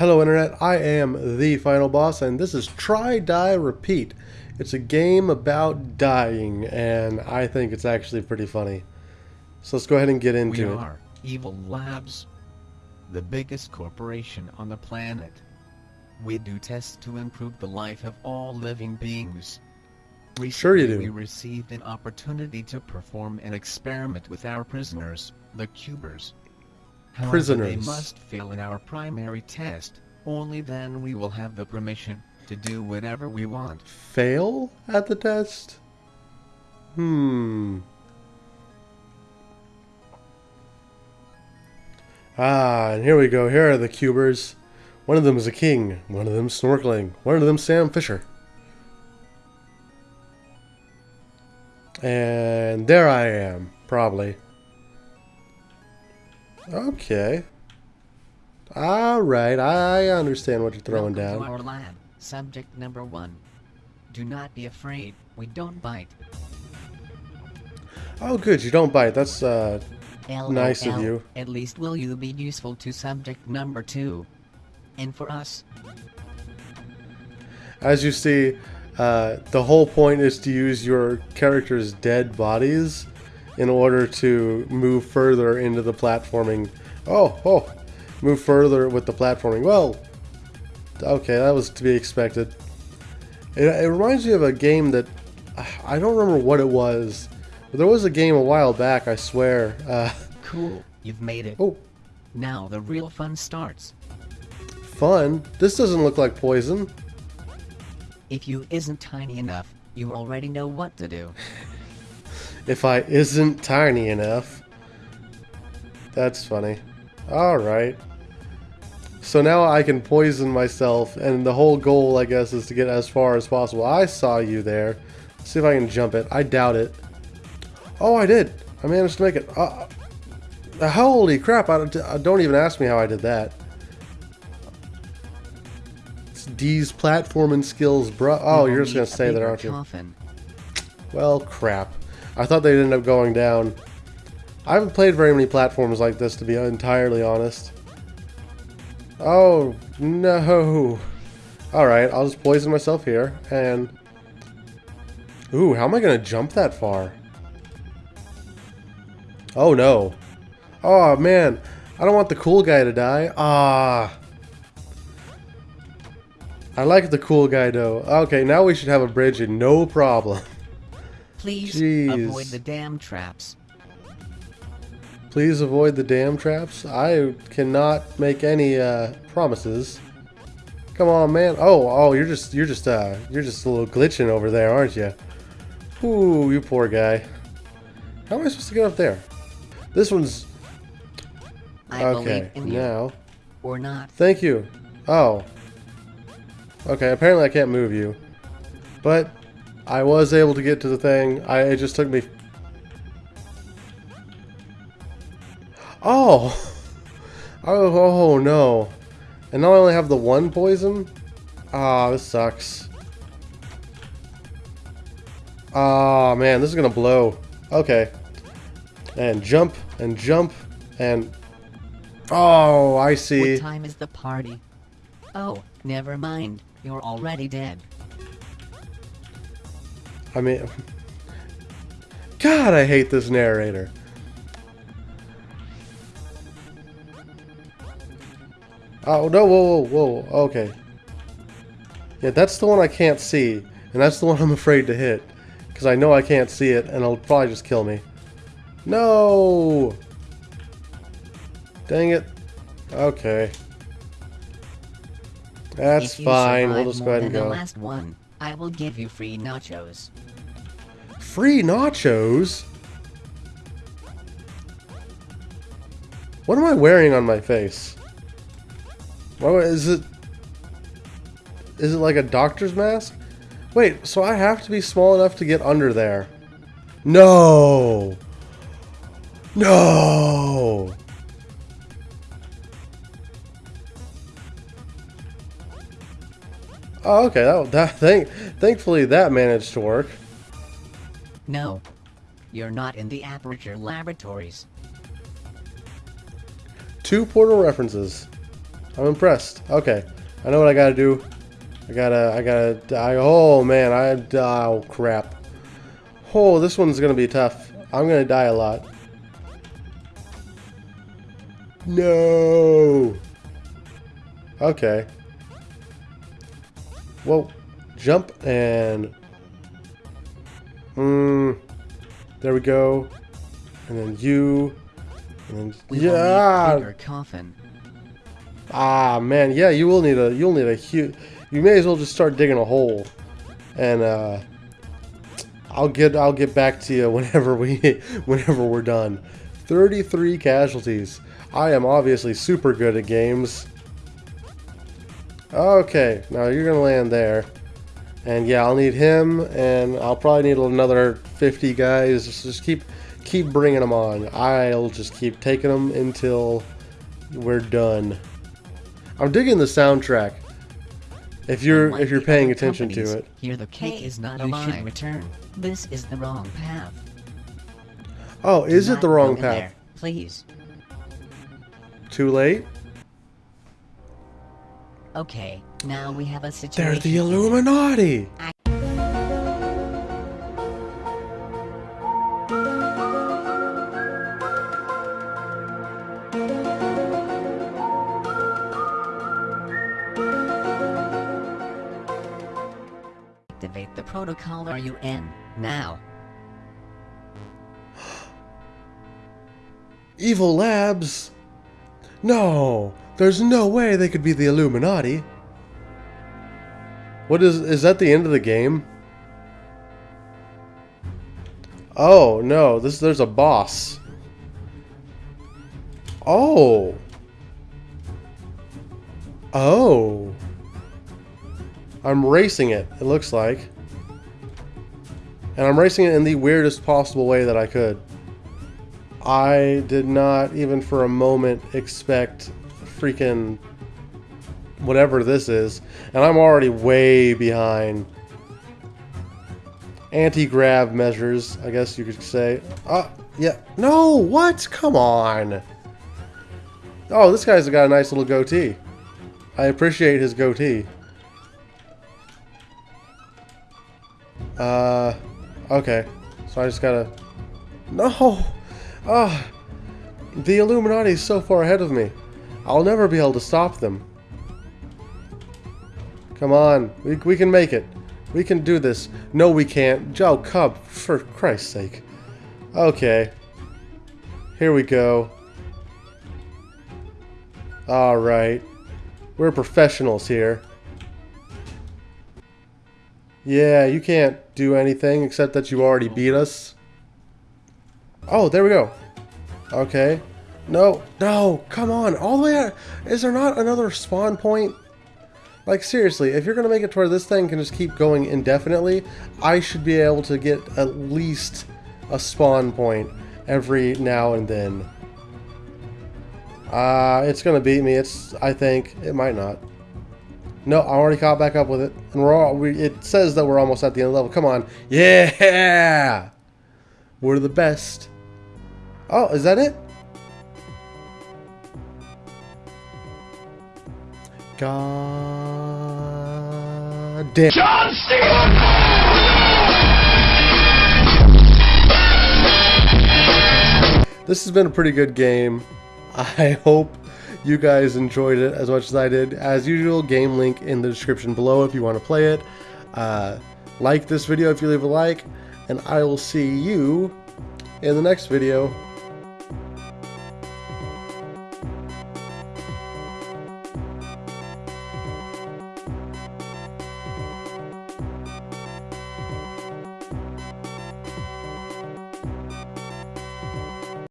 Hello Internet, I am the Final Boss and this is Try, Die, Repeat. It's a game about dying and I think it's actually pretty funny. So let's go ahead and get into it. we it. are Evil Labs, the biggest corporation on the planet. We do tests to improve the life of all living beings. Recently, Sure you do. We received an opportunity to perform an experiment with our prisoners, the Cubers. However, Prisoners. they must fail in our primary test. Only then we will have the permission to do whatever we want. Fail at the test? Hmm. Ah, and here we go. Here are the cubers. One of them is a king. One of them snorkeling. One of them Sam Fisher. And there I am, probably. Okay. Alright, I understand what you're throwing Welcome down. to our lab. Subject number one. Do not be afraid. We don't bite. Oh, good, you don't bite. That's, uh, Nice of you. At least will you be useful to subject number two. And for us, As you see, uh, the whole point is to use your character's dead bodies in order to move further into the platforming. Oh, oh, move further with the platforming. Well, okay, that was to be expected. It, it reminds me of a game that I don't remember what it was, but there was a game a while back. I swear. Uh, cool. You've made it. oh, Now the real fun starts. fun! This doesn't look like poison. If you isn't tiny enough, you already know what to do. if I isn't tiny enough. That's funny. Alright. So now I can poison myself, and the whole goal, I guess, is to get as far as possible. I saw you there. Let's see if I can jump it. I doubt it. Oh, I did. I managed to make it. Uh, holy crap. I don't, uh, don't even ask me how I did that. It's D's platforming skills, bro. Oh, you're just going to say that, aren't you? Coffin. Well, crap. I thought they'd end up going down. I haven't played very many platforms like this, to be entirely honest. Oh, no. Alright, I'll just poison myself here, and... Ooh, how am I to jump that far? Oh, no. Oh, man. I don't want the cool guy to die. Ah. I like the cool guy, though. Okay, now we should have a bridge and no problem. Please Jeez. avoid the damn traps. Please avoid the damn traps. I cannot make any uh, promises. Come on, man. Oh, oh, you're just, you're just, uh, you're just a little glitching over there, aren't you? Ooh, you poor guy. How am I supposed to get up there? This one's I okay. believe in you. Now, Or not. thank you. Oh. Okay. Apparently, I can't move you, but I was able to get to the thing. I it just took me. Oh. Oh, oh no. And now I only have the one poison? Ah, this sucks. Ah, man, this is gonna blow. Okay. And jump, and jump, and... Oh, I see. What time is the party? Oh, never mind. You're already dead. I mean... God, I hate this narrator. Oh, no, whoa, whoa, whoa, okay. Yeah, that's the one I can't see, and that's the one I'm afraid to hit. Because I know I can't see it, and it'll probably just kill me. No! Dang it. Okay. That's fine, we'll just go ahead and go. last one, I will give you free nachos. Free nachos? What am I wearing on my face? What is it? Is it like a doctor's mask? Wait, so I have to be small enough to get under there? No! No! Oh, okay. That, that thank, thankfully that managed to work. No. You're not in the Aperture Laboratories. Two portal references. I'm impressed. Okay, I know what I gotta do. I gotta, I gotta die. Oh man, I, oh crap. Oh, this one's gonna be tough. I'm gonna die a lot. No. Okay. Whoa. Jump and... Mm, there we go. And then you. And then We yeah. bigger coffin. Ah man, yeah, you will need a you'll need a huge. You may as well just start digging a hole, and uh, I'll get I'll get back to you whenever we whenever we're done. Thirty-three casualties. I am obviously super good at games. Okay, now you're gonna land there, and yeah, I'll need him, and I'll probably need another fifty guys. Just, just keep keep bringing them on. I'll just keep taking them until we're done. I'm digging the soundtrack. If you're Unlike if you're paying attention to it. Here the cake Hey, is not you alive. should return. This is the wrong path. Oh, is Do it the wrong path? there, please. Too late? Okay, now we have a situation. They're the. Illuminati. Activate the protocol are you in now? Evil Labs. No, there's no way they could be the Illuminati. What is is that the end of the game? Oh, no, this there's a boss. Oh. Oh. I'm racing it, it looks like. And I'm racing it in the weirdest possible way that I could. I did not even for a moment expect freaking whatever this is. And I'm already way behind. Anti-grav measures, I guess you could say. Uh, yeah. No, what? Come on. Oh, this guy's got a nice little goatee. I appreciate his goatee. Uh, okay. So I just gotta... No! Ah! the Illuminati is so far ahead of me. I'll never be able to stop them. Come on. We, we can make it. We can do this. No, we can't. Joe Cub, for Christ's sake. Okay. Here we go. Alright. We're professionals here. Yeah, you can't do anything except that you already beat us. Oh, there we go. Okay. No, no, come on. All the way out. Is there not another spawn point? Like, seriously, if you're going to make it to where this thing can just keep going indefinitely, I should be able to get at least a spawn point every now and then. Uh, it's going to beat me. It's, I think, it might not. No, I already caught back up with it. And we're all, we, it says that we're almost at the end level. Come on. Yeah! We're the best. Oh, is that it? God damn. John Cena! This has been a pretty good game. I hope you guys enjoyed it as much as I did. As usual, game link in the description below if you want to play it. Uh, like this video if you leave a like, and I will see you in the next video.